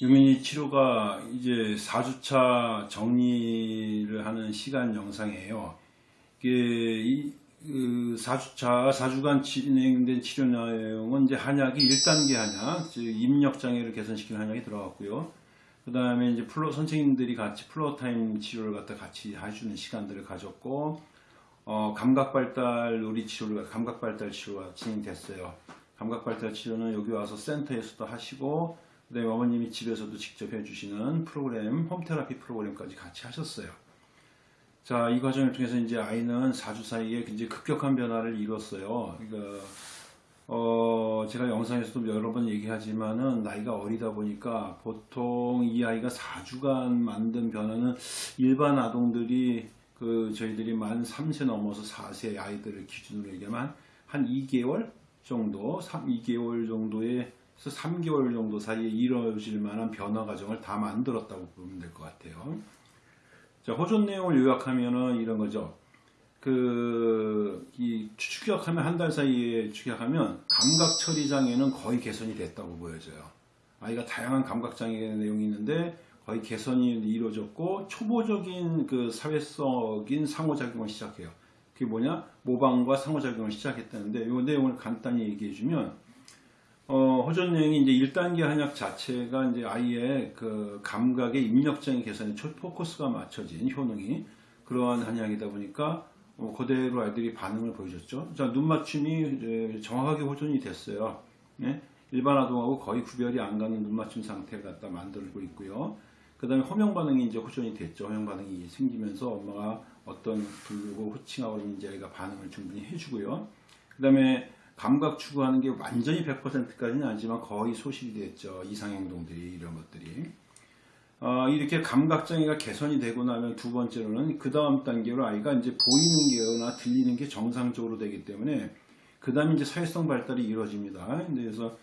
유민이 치료가 이제 4주차 정리를 하는 시간 영상이에요. 이게 이, 그 4주차, 4주간 진행된 치료 내용은 이제 한약이 1단계 한약, 즉 입력 장애를 개선시키는 한약이 들어갔고요. 그 다음에 이제 플로, 선생님들이 같이 floor time 치료를 갖다 같이 해주는 시간들을 가졌고, 어, 감각발달 놀이 치료를, 감각발달 치료가 진행됐어요. 감각발달 치료는 여기 와서 센터에서도 하시고, 그 다음에 어머님이 집에서도 직접 해주시는 프로그램, 홈테라피 프로그램까지 같이 하셨어요. 자, 이 과정을 통해서 이제 아이는 4주 사이에 굉장히 급격한 변화를 이뤘어요. 그러니까, 어, 제가 영상에서도 여러 번 얘기하지만은 나이가 어리다 보니까 보통 이 아이가 4주간 만든 변화는 일반 아동들이 그 저희들이 만 3세 넘어서 4세 아이들을 기준으로 얘기하면 한 2개월 정도, 3, 2개월 정도 에서 3개월 정도 사이에 이루어질 만한 변화 과정을 다 만들었다고 보면 될 것 같아요. 자, 호존 내용을 요약하면은 이런 거죠. 그, 이 추격하면 한 달 사이에 추격하면 감각 처리 장애는 거의 개선이 됐다고 보여져요. 아이가 다양한 감각 장애 내용이 있는데 거의 개선이 이루어졌고 초보적인 그 사회성인 상호작용을 시작해요. 그게 뭐냐? 모방과 상호작용을 시작했다는데 이 내용을 간단히 얘기해 주면 어, 호전 내용이 이제 1단계 한약 자체가 이제 아이의 그 감각의 입력적인 개선에 초 포커스가 맞춰진 효능이 그러한 한약이다 보니까 어, 그대로 아이들이 반응을 보여줬죠. 자, 눈 맞춤이 정확하게 호전이 됐어요. 네? 일반 아동하고 거의 구별이 안 가는 눈 맞춤 상태를 갖다 만들고 있고요. 그 다음에 호명 반응이 이제 호전이 됐죠. 호명 반응이 생기면서 엄마가 어떤 부르고 호칭하고 있는지 아이가 반응을 충분히 해주고요. 그 다음에 감각 추구하는 게 완전히 100%까지는 아니지만 거의 소실이 됐죠. 이상행동들이 이런 것들이. 어, 이렇게 감각장애가 개선이 되고 나면 두 번째로는 그 다음 단계로 아이가 이제 보이는 게나 들리는 게 정상적으로 되기 때문에 그 다음에 이제 사회성 발달이 이루어집니다. 그래서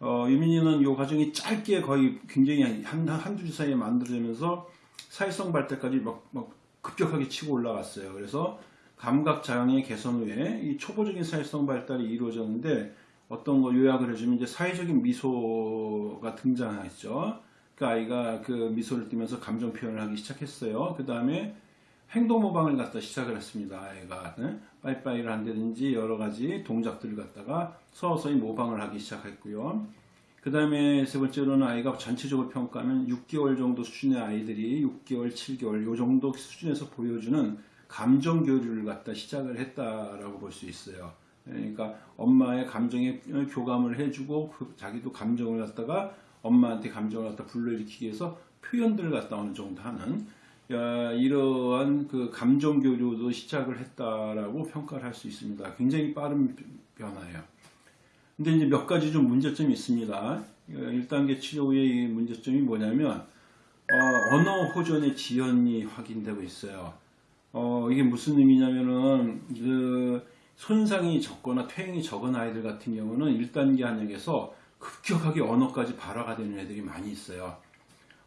어, 유민이는 이 과정이 짧게 거의 굉장히 한, 한두 주 사이에 만들어지면서 사회성 발달까지 막, 막 급격하게 치고 올라갔어요. 그래서 감각 장애 개선 후에 이 초보적인 사회성 발달이 이루어졌는데 어떤 거 요약을 해주면 이제 사회적인 미소가 등장했죠. 그 아이가 그 미소를 띠면서 감정 표현을 하기 시작했어요. 그 다음에 행동 모방을 갖다 시작을 했습니다. 아이가 네? 빠이빠이를 한다든지 여러 가지 동작들을 갖다가 서서히 모방을 하기 시작했고요. 그 다음에 세 번째로는 아이가 전체적으로 평가하면 6개월 정도 수준의 아이들이 6개월, 7개월 요 정도 수준에서 보여주는 감정 교류를 갖다 시작을 했다라고 볼 수 있어요. 그러니까 엄마의 감정에 교감을 해주고 그 자기도 감정을 갖다가 엄마한테 감정을 갖다 불러일으키기 위해서 표현들을 갖다 어느 정도 하는 야, 이러한 그 감정 교류도 시작을 했다라고 평가를 할 수 있습니다. 굉장히 빠른 변화예요. 근데 이제 몇 가지 좀 문제점이 있습니다. 1단계 치료 후의 문제점이 뭐냐면 어, 언어 호전의 지연이 확인되고 있어요. 어, 이게 무슨 의미냐면은 그 손상이 적거나 퇴행이 적은 아이들 같은 경우는 1단계 한약에서 급격하게 언어까지 발화가 되는 애들이 많이 있어요.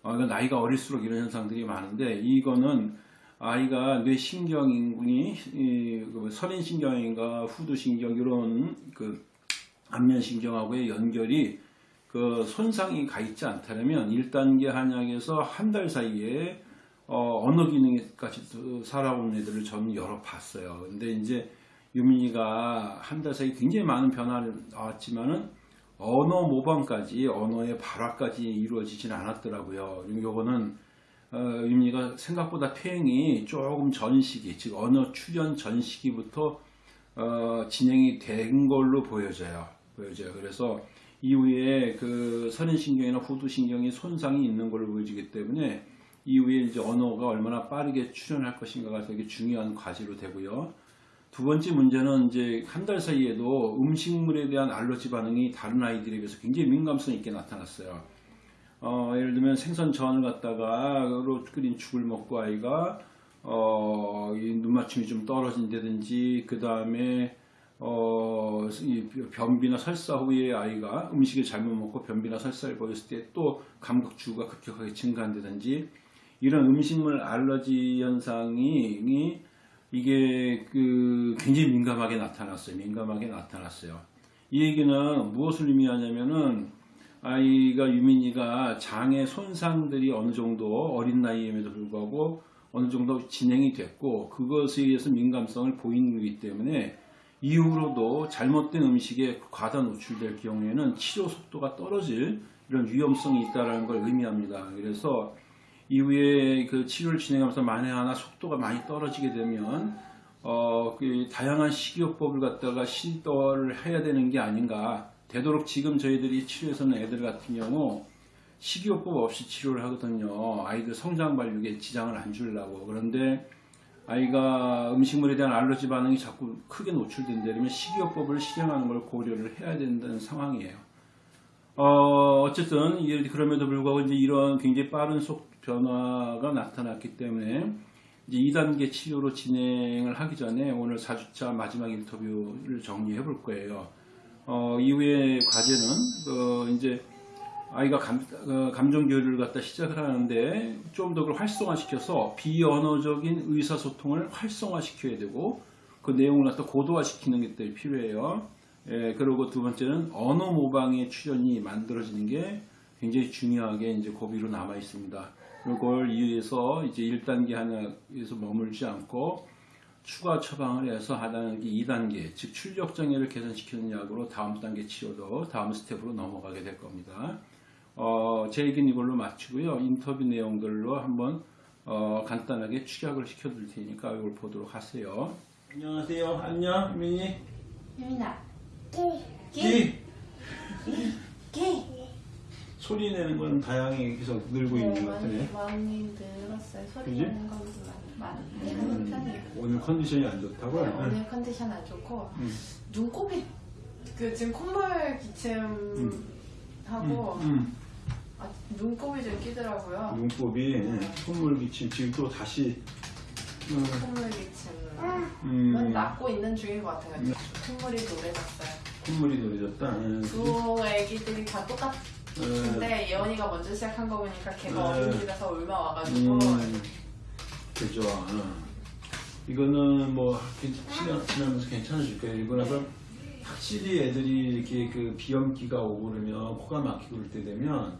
어, 그러니까 나이가 어릴수록 이런 현상들이 많은데 이거는 아이가 뇌신경이 그 서린신경인가 후두신경 이런 그 안면신경하고의 연결이 그 손상이 가 있지 않다면 1단계 한약에서 한 달 사이에 어, 언어 기능까지 살아온 애들을 저는 여러 봤어요. 근데 이제 유민이가 한 달 사이 굉장히 많은 변화를 나왔지만은 언어 모방까지 언어의 발화까지 이루어지진 않았더라고요. 요거는 어, 유민이가 생각보다 퇴행이 조금 전 시기, 즉 언어 출현 전 시기부터 어, 진행이 된 걸로 보여져요. 보여져요. 그래서 이후에 그 선인신경이나 후두신경이 손상이 있는 걸로 보여지기 때문에 이후에 이제 언어가 얼마나 빠르게 출현할 것인가가 되게 중요한 과제로 되고요. 두 번째 문제는 이제 한 달 사이에도 음식물에 대한 알러지 반응이 다른 아이들에 비해서 굉장히 민감성 있게 나타났어요. 어, 예를 들면 생선 전을 갖다가 끓인 죽을 먹고 아이가 어, 눈맞춤이 좀 떨어진다든지 그 다음에 어, 변비나 설사 후에 아이가 음식을 잘못 먹고 변비나 설사를 보였을 때 또 감각 주가 급격하게 증가한다든지 이런 음식물 알러지 현상이 이게 그 굉장히 민감하게 나타났어요. 민감하게 나타났어요. 이 얘기는 무엇을 의미하냐면은 아이가 유민이가 장의 손상들이 어느 정도 어린 나이임에도 불구하고 어느 정도 진행이 됐고 그것에 의해서 민감성을 보이는 거기 때문에 이후로도 잘못된 음식에 과다 노출될 경우에는 치료 속도가 떨어질 이런 위험성이 있다는 걸 의미합니다. 그래서 이후에 그 치료를 진행하면서 만에 하나 속도가 많이 떨어지게 되면 어, 그 다양한 식이요법을 갖다가 시도를 해야 되는 게 아닌가. 되도록 지금 저희들이 치료에서는 애들 같은 경우 식이요법 없이 치료를 하거든요. 아이들 성장 발육에 지장을 안 주려고. 그런데 아이가 음식물에 대한 알러지 반응이 자꾸 크게 노출된다면 식이요법을 실행하는 걸 고려를 해야 된다는 상황이에요. 어, 어쨌든 이- 그럼에도 불구하고 이제 이런 굉장히 빠른 속 변화가 나타났기 때문에 이제 2단계 치료로 진행을 하기 전에 오늘 4주차 마지막 인터뷰를 정리해 볼 거예요. 어, 이후에 과제는 어, 이제 아이가 감, 어, 감정 교류를 갖다 시작을 하는데 좀 더 그걸 활성화시켜서 비언어적인 의사소통을 활성화시켜야 되고 그 내용을 갖다 고도화시키는 게또 필요해요. 예, 그리고 두 번째는 언어 모방의 출현이 만들어지는 게 굉장히 중요하게 이제 고비로 남아 있습니다. 그걸 이해해서 이제 1단계 한약에서 머물지 않고 추가 처방을 해서 한약 2단계, 즉 출력 장애를 개선시키는 약으로 다음 단계 치료로 다음 스텝으로 넘어가게 될 겁니다. 어, 제 얘기는 이걸로 마치고요. 인터뷰 내용들로 한번 어, 간단하게 축약을 시켜드릴 테니까 이걸 보도록 하세요. 안녕하세요. 안녕, 민이. 유민아 기. 기 소리 내는 건 다양히 계속 늘고 있는 것 같으네. 네, 많이 늘었어요. 소리 그지? 내는 건 많이 내는 편이에요. 오늘 컨디션이 안 좋다고? 네, 오늘 컨디션 안 좋고 음. 눈곱이 그 지금 콧물 기침 하고 음, 아, 눈곱이 좀 끼더라고요. 눈곱이 콧물 기침 지금 또 다시 음, 콧물 기침은 음, 낫고 있는 중인 것 같아요. 콧물이 노래졌어요. 콧물이 노래졌다. 음. 두 애기들이 다 똑같 음, 근데 예원이가 먼저 시작한 거 보니까 걔가 네. 어린이집에서 얼마 와가지고 음, 그죠. 어. 이거는 뭐 시간 지나면서 괜찮아질 거예요. 이거는 확실히 애들이 이렇게 그 비염기가 오고 그러면 코가 막히고 그럴 때 되면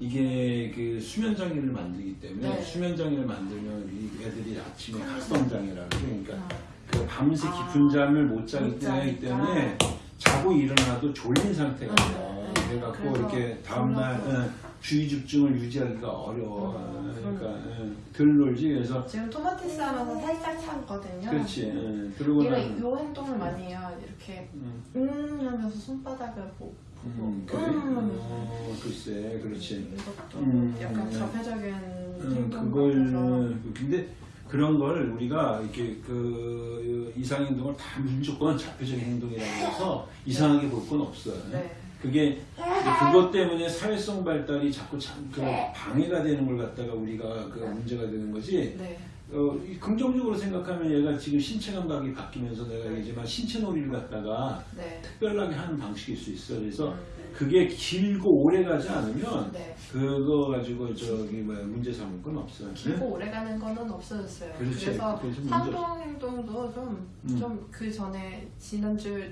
이게 그 수면 장애를 만들기 때문에 네. 수면 장애를 만들면 이 애들이 아침에 각성 장애라고 그러니까 아. 그 밤새 아. 깊은 잠을 못 자기 못 때문에. 자고 일어나도 졸린 상태가 네, 돼요. 네. 그래갖고 이렇게 다음날. 응, 주의 집중을 유지하기가 어려워. 음, 그러니까 응, 덜 놀지. 그래서 지금 토마티스 하면서 살짝 참거든요. 그렇지. 응, 그러고 얘가 나면 요 행동을 많이 해요. 이렇게 응, 음 하면서 손바닥을 보- 보고 음, 그래. 음 하면서 어, 글쎄, 그렇지. 이것도 음, 약간 음. 자폐적인 응, 행동 그걸 근데 그런 걸 우리가 이렇게 그 이상 행동을 다 무조건 자폐적인 행동이라고 해서 이상하게 볼 건 없어요. 네. 그게 그것 때문에 사회성 발달이 자꾸 참, 그 방해가 되는 걸 갖다가 우리가 그 문제가 되는 거지. 네. 어, 이 긍정적으로 생각하면 얘가 지금 신체 감각이 바뀌면서 내가 얘기지만 신체 놀이를 갖다가 네. 특별하게 하는 방식일 수 있어. 그래서 음, 그게 길고 오래 가지 않으면 네. 그거 가지고 저기 뭐야 문제 삼을 건 없어요. 길고 오래 가는 거는 없어졌어요. 그렇지. 그래서 상동 행동도 좀 음. 좀그 전에 지난주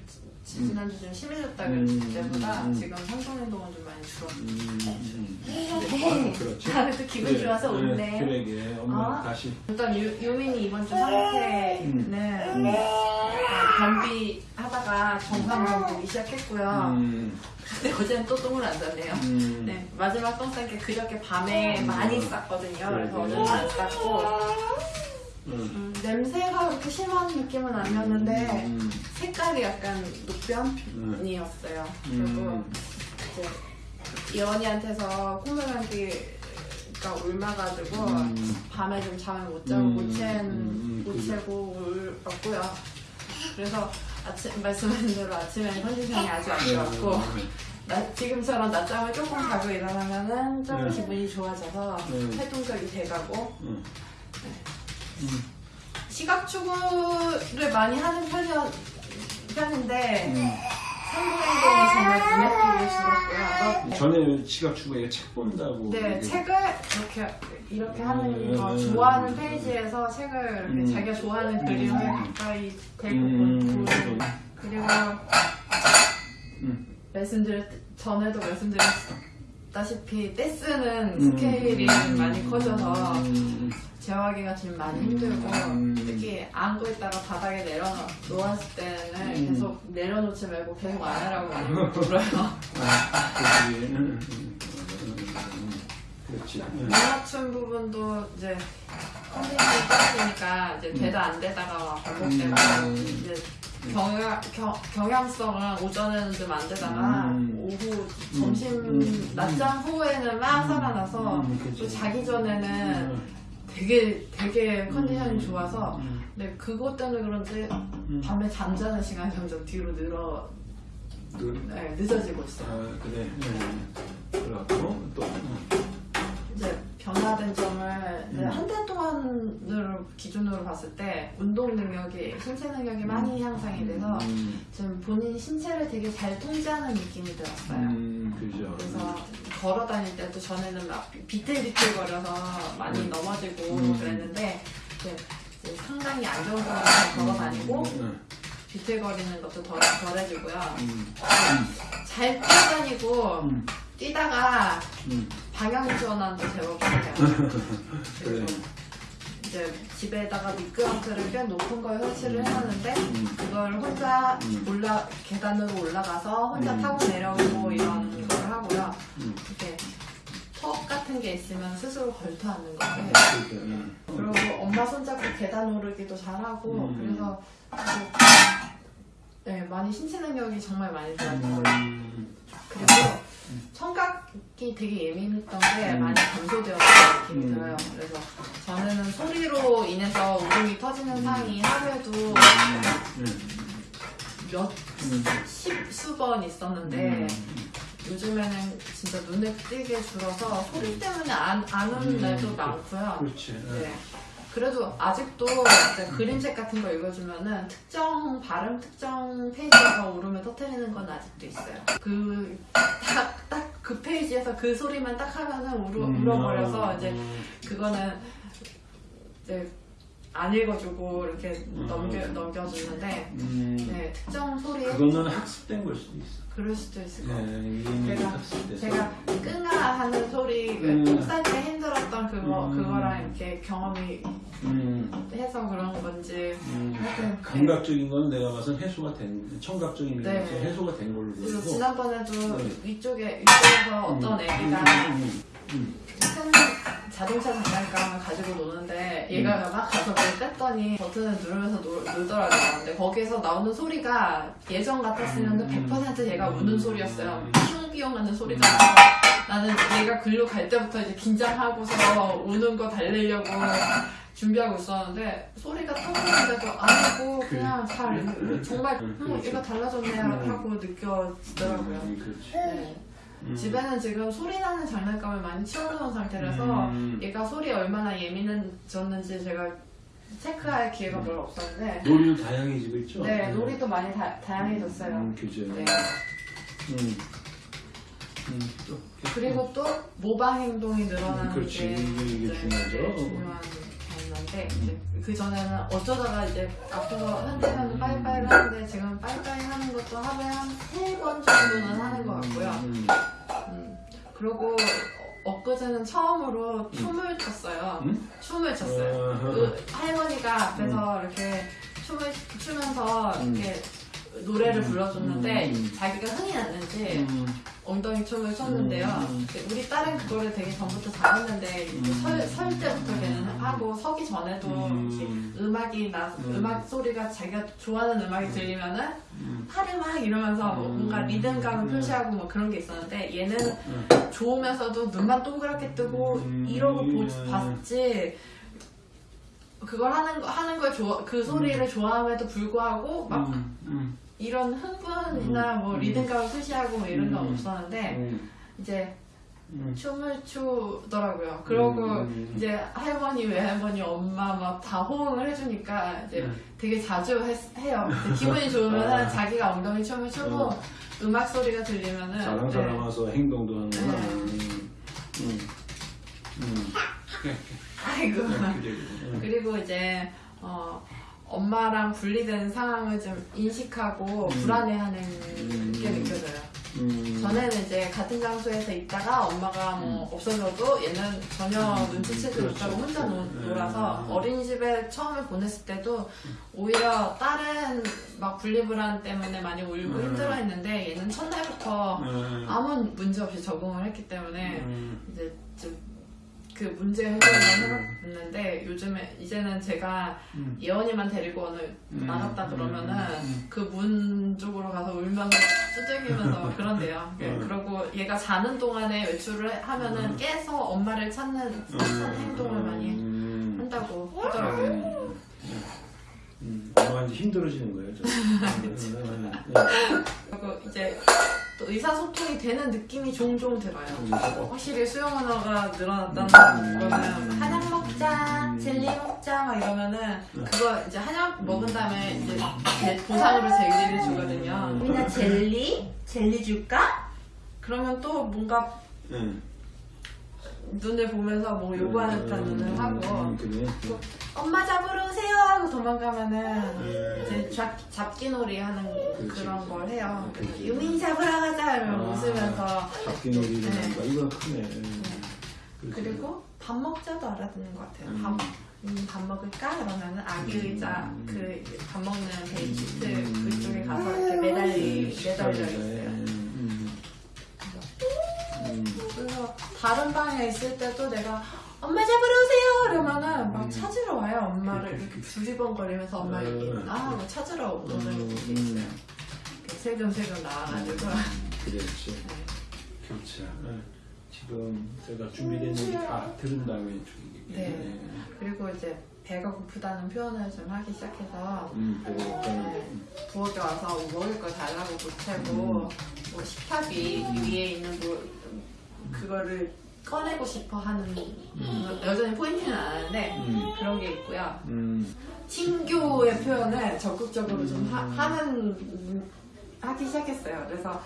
지- 지난주 좀 심해졌다 음, 그랬을 때보다 음, 음. 지금 상동 행동은 좀 많이 줄었어요. 음, 음. 네. 아, 그렇지. 아, 또 기분 그래, 좋아서 그래, 웃네. 그래, 그래. 엄마 아. 다시. 일단 유, 유민이 이번 주 상태는 음. 약간 변비 하다가 정상으로 보기 시작했고요. 음, 근데 어제는 또 똥을 안 쌌네요. 음. 네, 마지막 똥 싼 게 그저께 밤에 많이 쌌거든요. 그래서 그래. 어제는 안 쌌고 음. 음, 냄새가 그렇게 심한 느낌은 아니었는데 음. 색깔이 약간 녹변이었어요. 그리고 음. 이제 예원이한테서 콧물 감기가 옮아가지고 음. 밤에 좀 잠을 못 자고 음, 못, 챈, 음, 못. 채고 울었고요. 그래서 아침 말씀하신 대로 아침에는 컨디션이 아주 안 좋았고 음. 나, 지금처럼 낮잠을 조금 자고 일어나면은 좀 네. 기분이 좋아져서 네. 활동적이 돼가고 음. 시각 추구를 많이 하는 편이었, 편인데 음. 상부 행동이 정말 눈에 줄었고요. 너- 전에 시각 추구에 책 본다고. 네, 이렇게. 책을 이렇게 이렇게 하는 음, 거 음, 좋아하는 음, 페이지에서 책을 이렇게 음. 자기가 좋아하는 그림을 음. 가까이 대고 음. 그리고 음. 말씀드렸 전에도 말씀드렸다시피 떼쓰는 음. 스케일이 많이 커져서 음. 재활하기가 지금 많이 힘들고 음. 특히 안고 있다가 바닥에 내려 놓았을 때는 음. 계속 내려놓지 말고 계속 안으라고 많이 물어요. 아, 그렇지. 음, 음, 음. 음. 맞춤 부분도 이제 컨디션이 떨어지니까 이제 되다 안 되다가 막 반복되고 음. 이제 경향, 경, 경향성은 오전에는 좀 안 되다가 음. 오후 점심 음. 낮잠 후에는 막 살아나서 음. 또 자기 전에는 음. 되게 되게 컨디션이 음. 좋아서 음. 근데 그것 때문에 그런지 음. 밤에 잠자는 시간이 점점 뒤로 늘어 그, 네, 늦어지고 있어요. 아, 그래. 음. 그래갖고 또 음. 이제 변화된 점을 음. 한달 동안으로 기준으로 봤을 때 운동 능력이 신체 능력이 많이 향상이 돼서 음. 좀 본인 신체를 되게 잘 통제하는 느낌이 들었어요. 음, 그죠. 그래서 걸어 다닐 때도 전에는 막 비틀비틀 거려서 많이 음. 넘어지고 음. 그랬는데 상당히 안정적으로 걸어 다니고 음. 비틀거리는 것도 덜, 덜해지고요. 음. 잘 뛰어다니고 음. 뛰다가 음. 방향 전환도 제법 해요. 그래. 그리고 이제 집에다가 미끄럼틀을 꽤 높은 걸 설치를 해놨는데 음. 그걸 혼자 음. 올라 계단으로 올라가서 혼자 음. 타고 내려오고 이런 걸 하고요. 음. 이렇게 턱 같은 게 있으면 스스로 걸터 앉는 거예요. 그렇게, 음. 그리고 엄마 손잡고 계단 오르기도 잘하고 음. 그래서 뭐, 네, 많이 신체 능력이 정말 많이 좋아졌어요. 음. 그리고 청각이 되게 예민했던 게 음. 많이 감소되었다는 느낌이 음. 들어요. 그래서 전에는 소리로 인해서 울음이 터지는 상이 하루에도 음. 몇 음. 십수 번 있었는데 음. 요즘에는 진짜 눈에 띄게 줄어서 소리 때문에 안, 안 오는 음. 날도 많고요. 그렇지. 네. 그래도 아직도 그림책 같은 거 읽어주면은 특정 발음, 특정 페이지에서 울음을 터뜨리는 건 아직도 있어요. 그, 딱, 딱 그 페이지에서 그 소리만 딱 하면은 울어, 음. 울어버려서 이제 음. 그거는 이제 안 읽어주고 이렇게 음. 넘겨, 넘겨주는데 음. 네, 특정 소리에 그거는 학습된 걸 수도 있어. 그럴 수도 있을 것 같아요. 네, 제가-. 제가 끙아 하는 소리, 음. 똥쌀때 힘들었던 그거, 음. 그거랑 이렇게 경험이 음. 해서 그런 건지 음. 하여튼 감각적인 건 내가 봐서 해소가 된, 청각적인 네. 면에서 해소가 된 걸로 보이고. 지난번에도 네. 위쪽에 위쪽에서 어떤 음. 애기가 음. 음. 큰 자동차 장난감을 가지고 노는데 얘가 막 가서 그걸 뺐더니 버튼을 누르면서 놀, 놀더라고요. 근데 거기에서 나오는 소리가 예전 같았으면 음. 100% 얘가 우는 소리였어요. 음. 슝비용 하는 소리가 나는 얘가 글로 갈 때부터 이제 긴장하고서 우는 거 달래려고 준비하고 있었는데 소리가 터지는데도 아니고 그냥 잘 정말 음, 음, 그렇죠. 얘가 달라졌네 음. 하고 느껴지더라고요. 음, 그렇지. 네. 음. 집에는 지금 소리 나는 장난감을 많이 치워놓은 상태라서 음. 얘가 소리에 얼마나 예민해졌는지 제가 체크할 기회가 별로 없었는데 놀이도 다양해지고 있죠? 네 놀이도 많이 다, 다양해졌어요. 음, 그죠. 네. 음. 음, 또. 그리고 또 모방 행동이 늘어나는 음, 그렇지. 게 이게- 네, 중요하죠. 네, 중요한 건데 이제 그 전에는 어쩌다가 이제 아프고 한때는 빠이빠이를 하는데 지금 빠이빠이 하는 것도 하루에 한 세 번 정도는 하는 것 같고요. 음. 음, 그리고 어- 엊그제는 처음으로 춤을 췄어요. 음? 춤을 췄어요. 그 할머니가 앞에서 이렇게 춤을 추면서 음. 이렇게 노래를 음. 불러줬는데 음. 자기가 흥이 났는지 음. 엉덩이 춤을 췄는데요. 음. 우리 딸은 그거를 되게 전부터 잘했는데 음. 설, 설 때부터 걔는 하고 서기 전에도 음. 음악이 나 음. 음악 소리가 자기가 좋아하는 음악이 들리면은 음. 팔을 막 이러면서 뭐 음. 뭔가 리듬감을 음. 표시하고 뭐 그런 게 있었는데 얘는 음. 좋으면서도 눈만 동그랗게 뜨고 음. 이러고 보, 음. 봤지 그걸 하는 거 하는 걸 좋아 그 소리를 좋아함에도 불구하고 막 음. 음. 이런 흥분이나 음. 뭐 음. 리듬감을 표시하고 뭐 이런 건 음. 없었는데 음. 이제 음. 춤을 추더라고요. 그러고 음. 이제 할머니, 외할머니, 엄마 막 다 호응을 해주니까 이제 음. 되게 자주 했- 해요. 기분이 좋으면 아. 자기가 엉덩이 춤을 추고 어. 음악 소리가 들리면은 네. 사람 와서 행동도 하는구나. 네. 아이고. 음. 그리고 이제 어, 엄마랑 분리된 상황을 좀 인식하고 음. 불안해하는 음. 게 느껴져요. 음. 전에는 이제 같은 장소에서 있다가 엄마가 뭐 없어져도 얘는 전혀 눈치채지 그렇죠. 못하고 혼자 노, 음. 놀아서 어린이집에 처음에 보냈을 때도 오히려 다른 막 분리불안 때문에 많이 울고 음. 힘들어했는데 얘는 첫날부터 음. 아무 문제 없이 적응을 했기 때문에 음. 이제 좀 그 문제 해결을 해봤는데 요즘에 이제는 제가 음. 예원이만 데리고 오늘 음. 나갔다 그러면은 음. 그문 쪽으로 가서 울면서 두들기면서 그런대요. 예, 음. 그리고 얘가 자는 동안에 외출을 하면은 음. 깨서 엄마를 찾는 행동을 많이 음. 한다고 하더라고요. 음. 음. 엄마 이제 힘들어지는 거예요. 좀. 음. 음. 그리고 이제 또 의사소통이 되는 느낌이 종종 들어요. 음. 확실히 수영 언어가 늘어났다는 음. 거는 한약 먹자, 음. 젤리 먹자 막 이러면은 그거 이제 한약 먹은 다음에 이제 제- 보상으로 젤리를 주거든요. 음. 우리나 젤리? 젤리 줄까? 그러면 또 뭔가 음. 눈을 보면서 뭐 요구하는 듯한 눈을 하고 음, 그래. 또 엄마 잡으러 오세요 하고 도망가면은 음. 이제 잡, 잡기놀이 하는 그런. 걸 해요. 유민이 잡으러 이러면 아. 웃으면서 잡기놀이를 네. 한다. 이건 크네. 음. 그렇지. 그리고 밥 먹자도 알아듣는 것 같아요. 음. 밥, 음, 밥 먹을까? 그러면은 아기 의자 음. 그밥 먹는 베이시트 음. 그쪽에 가서 이렇게 매달리, 음, 매달려 있어요. 해. 음. 음. 그래서 다른 방에 있을 때도 내가 엄마 잡으러 오세요! 이러면은 막 음. 찾으러 와요. 엄마를 이렇게 두리번거리면서 엄마 음. 이렇게 아, 뭐 찾으러 오는 음. 게 있어요. 세금세금 나와가지고 그렇지. 그렇죠. 네. 지금 제가 준비된 얘기 다 들은 다음에 죽이기 네. 그리고 이제 배가 고프다는 표현을 좀 하기 시작해서 음, 고파요. 부엌에 와서 뭐 먹을 거 달라고 보채고 음. 뭐 식탁이 위에 있는 뭐 그거를 꺼내고 싶어 하는 음. 여전히 포인트는 안 하는데 음. 그런 게 있고요. 음. 친교의 표현을 적극적으로 좀 하, 음. 하는 하기 시작했어요. 그래서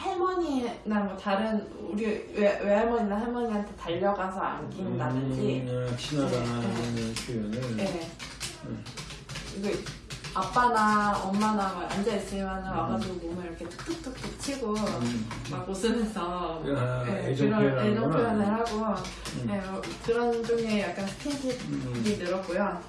할머니나 뭐 다른 우리 외, 외할머니나 할머니한테 달려가서 안긴다든지 음, 아, 지나가는 표현을. 네. 음. 이거 아빠나 엄마나 막 앉아 있으면 와가지고 몸을 이렇게 툭툭툭툭 치고 음. 막 웃으면서 아, 네, 애정 그런. 애정 표현을 하고 음. 네, 뭐 그런 종류의 약간 스킨십이 음. 늘었고요.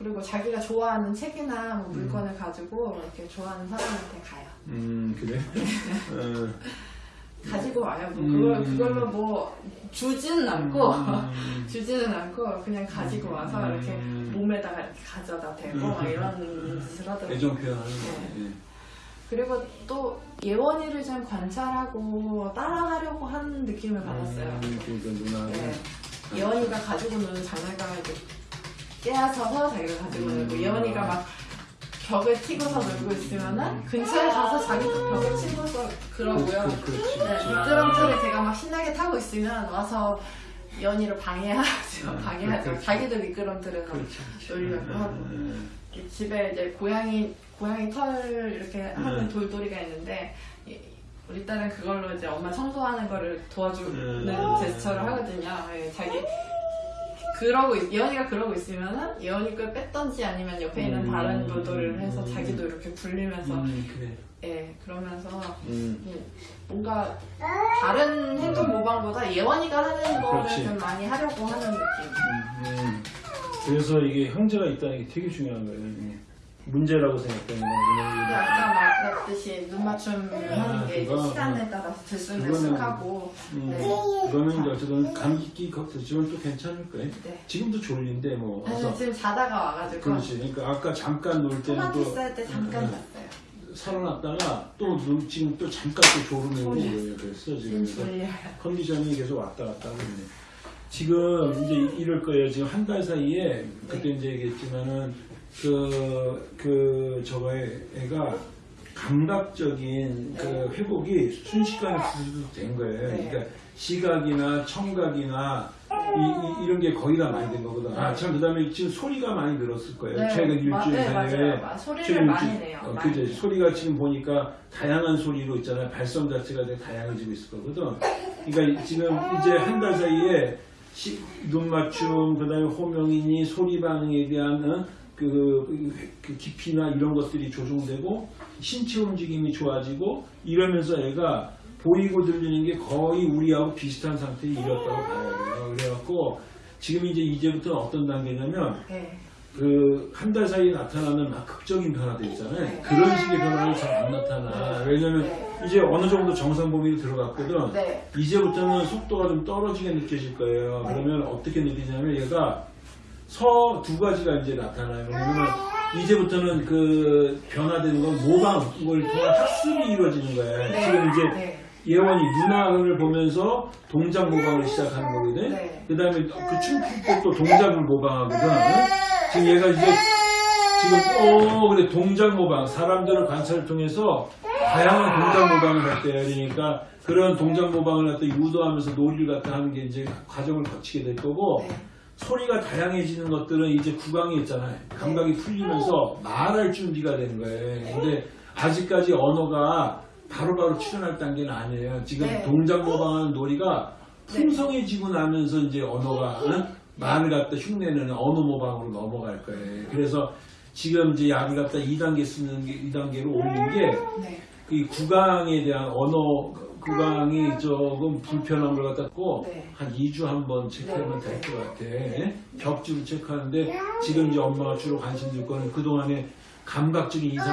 음. 그리고 자기가 좋아하는 책이나 뭐 물건을 가지고 이렇게 좋아하는 사람한테 가요. 음, 그래? 어. 가지고 와요. 뭐 음. 그걸 그걸로 뭐 주지는 않고 음. 주지는 않고 그냥 가지고 와서 음. 이렇게 몸에다가 이렇게 가져다 대고 막 이런 짓을 하더라고요. 애정 표현하는 네. 거네. 그리고 또 예원이를 좀 관찰하고 따라하려고 하는 느낌을 받았어요. 음, 그러니까. 네. 예원이가 가지고 노는 장난감을 깨앗아서 자기가 가지고 놀고 음. 예원이가 막 벽을 튀고서 놀고 있으면은 근처에 가서 자기도 벽을 치고서 그러고요. 그, 그, 그렇지. 네. 미끄럼틀을 제가 막 신나게 타고 있으면 와서 예원이를 방해하죠. 음, 방해하죠. 그렇지. 자기도 미끄럼틀에서 그렇지. 그렇지. 놀려고 하고. 음, 이 집에 이제 고양이 고양이 털 이렇게 하는 음. 돌돌이가 있는데 이- 우리 딸은 그걸로 이제 엄마 청소하는 거를 도와주는 음. 제스처를 하거든요. 예, 자기 그러고 있- 예원이가 그러고 있으면은 예원이 걸 뺐던지 아니면 옆에 있는 음. 다른 해서 음. 자기도 이렇게 굴리면서 음, 그래. 예 그러면서 음. 예, 뭔가 다른 행동 모방보다 예원이가 하는 거를 그렇지. 좀 많이 하려고 하는 느낌. 음. 그래서 이게 형제가 있다는 게 되게 중요한 거예요. 음. 문제라고 생각되는 거는 아까 말했듯이 눈 맞춤 하는 게 이제 시간에 따라서 들쑥 들쑥하고 음, 네. 그거는 이제 어쨌든 감기 걱정지만 또 괜찮을 거예요. 네. 지금도 졸린데 뭐 와서 지금 자다가 와가지고 그렇지. 그러니까 아까 잠깐 놀 때는 또쌀때 잠깐 음, 잤어요. 살아났다가 또 눈, 지금 또 잠깐 또 졸음이 오고 그래요. 그랬어 지금 지금 그래서 졸려요. 컨디션이 계속 왔다 갔다 하고 있네. 지금 이제 이럴 거예요. 지금 한 달 사이에 그때 네. 이제 얘기했지만은 그, 그, 저거의 애가 감각적인 그 회복이 순식간에 된 거예요. 네. 그러니까 시각이나 청각이나 이, 런게 거의 다 많이 된 거거든. 아, 참, 그 다음에 지금 소리가 많이 늘었을 거예요. 네, 최근 마- 일주일 네, 사이에. 맞아요. 마- 소리를 많이 내요. 어. 그죠. 소리가 지금 보니까 다양한 소리로 있잖아요. 발성 자체가 되게 다양해지고 있을 거거든. 그러니까 지금 이제 한 달 사이에 시- 눈 맞춤, 그 다음에 호명이니 소리 반응에 대한 어, 그, 그 깊이나 이런 것들이 조정되고 신체 움직임이 좋아지고 이러면서 애가 보이고 들리는 게 거의 우리하고 비슷한 상태에 이뤘다고 봐야 돼요. 그래갖고 지금 이제 이제부터는 어떤 단계냐면 네. 그한 달 사이에 나타나는 막 극적인 변화들 있잖아요. 네. 그런 식의 변화는 잘 안 나타나. 왜냐면 네. 이제 어느 정도 정상 범위로 들어갔거든. 네. 이제부터는 속도가 좀 떨어지게 느껴질 거예요. 네. 그러면 어떻게 느끼냐면 얘가 서 두 가지가 이제 나타나요. 그러면 이제부터는 그 변화되는 건 모방을 통한 학습이 이루어지는 거예요. 네. 지금 이제 네. 예원이 누나를 보면서 동작 모방을 시작하는 거거든. 네. 그 다음에 그또 동작을 모방하거든. 지금 얘가 이제 지금 어 그래 동작 모방 사람들을 관찰을 통해서 다양한 동작 모방을 했대요. 그러니까 그런 동작 모방을 갖다 유도하면서 놀이를 갖다 하는 게 이제 과정을 거치게 될 거고 네. 소리가 다양해지는 것들은 이제 구강이 있잖아요. 감각이 풀리면서 말할 준비가 되는 거예요. 근데 아직까지 언어가 바로바로 출현할 단계는 아니에요. 지금 네. 동작 모방하는 놀이가 네. 풍성해지고 나면서 이제 언어가 응? 말을 갖다 흉내내는 언어 모방으로 넘어갈 거예요. 그래서 지금 이제 약을 갖다 2단계 쓰는 게 2단계로 올린 게 네. 이 구강에 대한 언어 구강이 조금 불편한 걸 갖다고 네. 한 2주 한 번 체크하면 네. 될것 같아. 예? 벽주로 체크하는데 지금 이제 엄마가 주로 관심 줄 거는 그동안에 감각적인 이런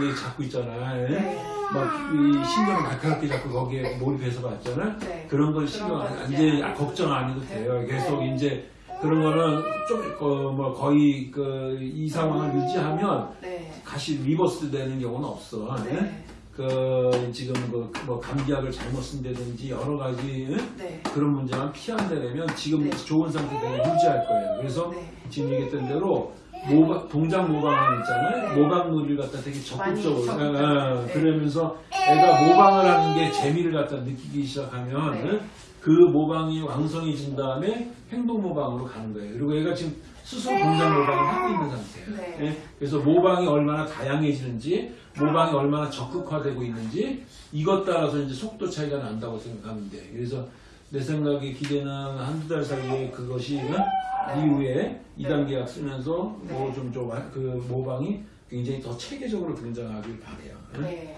게 잡고 있잖아. 예? 네. 막이 신경을 날카롭게 잡고 거기에 몰입해서 봤잖아. 네. 그런 걸 그런 신경 건안 이제 걱정 안 해도 돼요. 네. 계속 이제 그런 거는 좀뭐 거의 그 이 상황을 유지하면 네. 다시 reverse 되는 경우는 없어. 그 지금 그뭐 감기약을 잘못 쓴다든지 여러 가지 응? 네. 그런 문제만 피한다면 지금 네. 좋은 상태 그대로 유지할 거예요. 그래서 네. 지금 얘기했던 대로 모방, 동작 모방 있잖아요. 네. 모방 놀이를 갖다 되게 적극적으로 네. 그러면서 애가 모방을 하는 게 재미를 갖다 느끼기 시작하면 네. 응? 그 모방이 왕성해진 다음에 행동 모방으로 가는 거예요. 그리고 얘가 지금 스스로 동작 모방을 하고 있는 상태예요. 네. 예? 그래서 모방이 얼마나 다양해지는지, 모방이 얼마나 적극화되고 있는지 이것 따라서 이제 속도 차이가 난다고 생각하면 돼. 그래서 내 생각에 기대는 한두 달 사이에 그것이 응? 이후에 2단계 약 쓰면서 뭐 네. 좀좀 그 모방이 굉장히 더 체계적으로 등장하길 바래요. 응? 네.